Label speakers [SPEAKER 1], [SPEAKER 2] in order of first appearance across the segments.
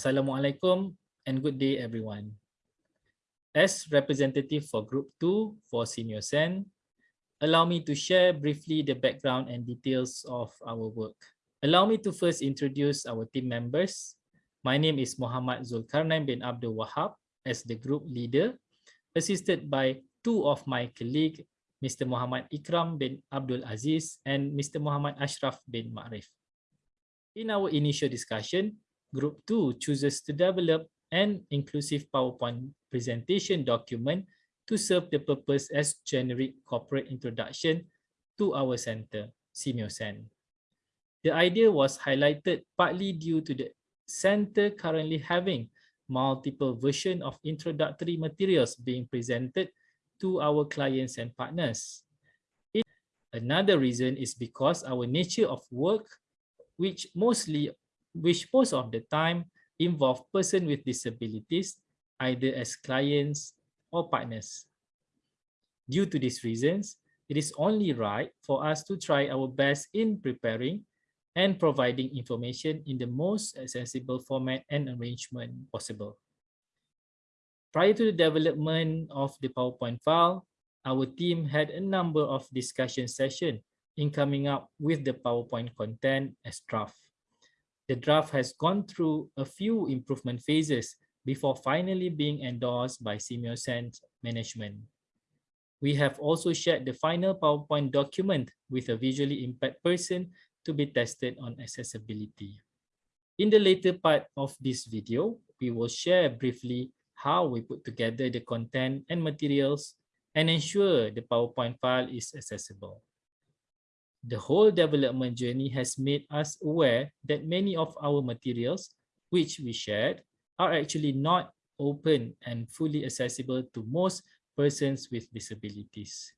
[SPEAKER 1] Assalamualaikum and good day everyone. As representative for Group 2 for SEAMEO SEN, allow me to share briefly the background and details of our work. Allow me to first introduce our team members. My name is Muhammad Zulkarnain bin Abdul Wahab as the group leader, assisted by two of my colleagues, Mr. Muhammad Ikram bin Abdul Aziz and Mr. Muhammad Ashraf bin Ma'rif. In our initial discussion, Group 2 chooses to develop an inclusive PowerPoint presentation document to serve the purpose as generic corporate introduction to our center, SEAMEO SEN. The idea was highlighted partly due to the center currently having multiple versions of introductory materials being presented to our clients and partners. Another reason is because our nature of work, which mostly, which most of the time involve persons with disabilities, either as clients or partners. Due to these reasons, it is only right for us to try our best in preparing and providing information in the most accessible format and arrangement possible. Prior to the development of the PowerPoint file, our team had a number of discussion sessions in coming up with the PowerPoint content as draft. The draft has gone through a few improvement phases before finally being endorsed by SEAMEO SEN's management. We have also shared the final PowerPoint document with a visually impaired person to be tested on accessibility. In the later part of this video, we will share briefly how we put together the content and materials and ensure the PowerPoint file is accessible. The whole development journey has made us aware that many of our materials, which we shared, are actually not open and fully accessible to most persons with disabilities.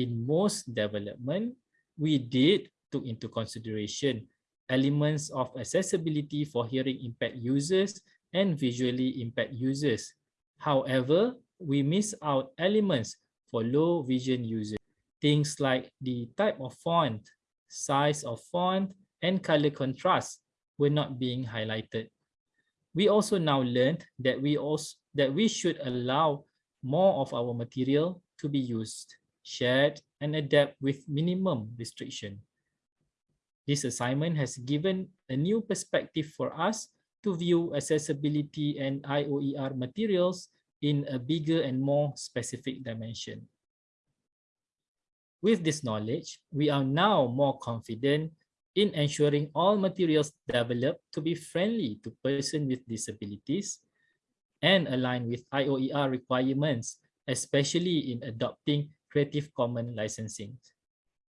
[SPEAKER 1] In most development, we did took into consideration elements of accessibility for hearing impaired users and visually impaired users. However, we miss out elements for low vision users. Things like the type of font, size of font, and color contrast were not being highlighted. We also now learned that we also that we should allow more of our material to be used, shared, and adapt with minimum restriction. This assignment has given a new perspective for us to view accessibility and IOER materials in a bigger and more specific dimension. With this knowledge, we are now more confident in ensuring all materials developed to be friendly to persons with disabilities and align with IOER requirements, especially in adopting Creative Commons licensing.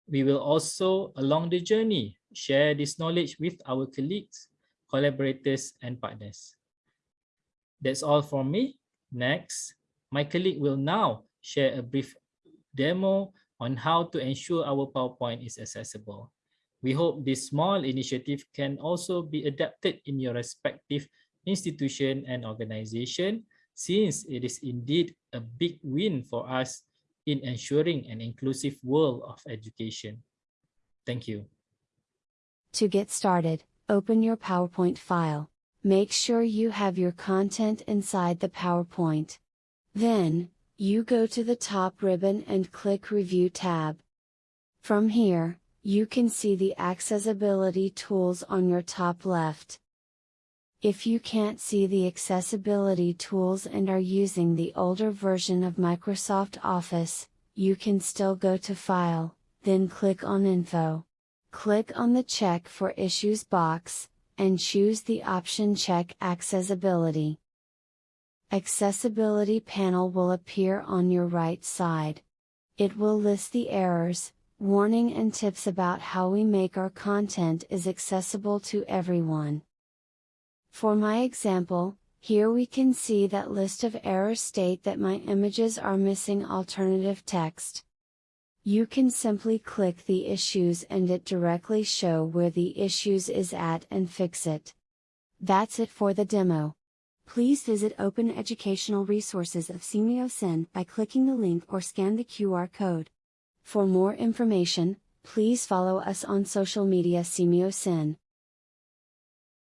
[SPEAKER 1] We will also, along the journey, share this knowledge with our colleagues, collaborators, and partners. That's all from me. Next, my colleague will now share a brief demo on how to ensure our PowerPoint is accessible. We hope this small initiative can also be adapted in your respective institution and organization since it is indeed a big win for us in ensuring an inclusive world of education. Thank you.
[SPEAKER 2] To get started, open your PowerPoint file. Make sure you have your content inside the PowerPoint. Then, you go to the top ribbon and click Review tab. From here, you can see the accessibility tools on your top left. If you can't see the accessibility tools and are using the older version of Microsoft Office, you can still go to File, then click on Info. Click on the Check for Issues box, and choose the option Check Accessibility. Accessibility panel will appear on your right side. It will list the errors, warning and tips about how we make our content is accessible to everyone. For my example, here we can see that list of errors state that my images are missing alternative text. You can simply click the issues and it directly show where the issues is at and fix it. That's it for the demo. Please visit Open Educational Resources of SEAMEO SEN by clicking the link or scan the QR code. For more information, please follow us on social media SEAMEO SEN.